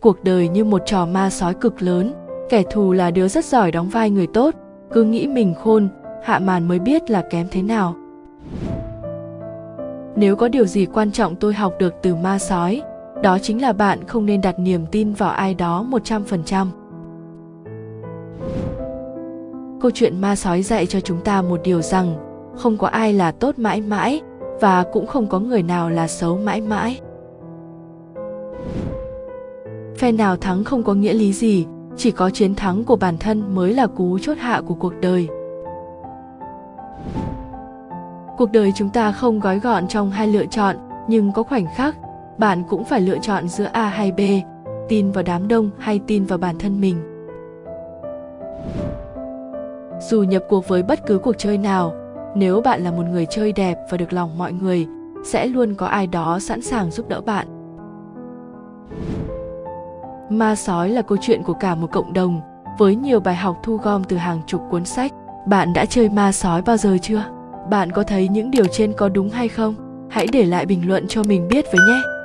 cuộc đời như một trò ma sói cực lớn kẻ thù là đứa rất giỏi đóng vai người tốt cứ nghĩ mình khôn, hạ màn mới biết là kém thế nào nếu có điều gì quan trọng tôi học được từ ma sói, đó chính là bạn không nên đặt niềm tin vào ai đó 100%. Câu chuyện ma sói dạy cho chúng ta một điều rằng, không có ai là tốt mãi mãi và cũng không có người nào là xấu mãi mãi. Phe nào thắng không có nghĩa lý gì, chỉ có chiến thắng của bản thân mới là cú chốt hạ của cuộc đời. Cuộc đời chúng ta không gói gọn trong hai lựa chọn, nhưng có khoảnh khắc bạn cũng phải lựa chọn giữa A hay B, tin vào đám đông hay tin vào bản thân mình. Dù nhập cuộc với bất cứ cuộc chơi nào, nếu bạn là một người chơi đẹp và được lòng mọi người, sẽ luôn có ai đó sẵn sàng giúp đỡ bạn. Ma sói là câu chuyện của cả một cộng đồng, với nhiều bài học thu gom từ hàng chục cuốn sách. Bạn đã chơi ma sói bao giờ chưa? Bạn có thấy những điều trên có đúng hay không? Hãy để lại bình luận cho mình biết với nhé.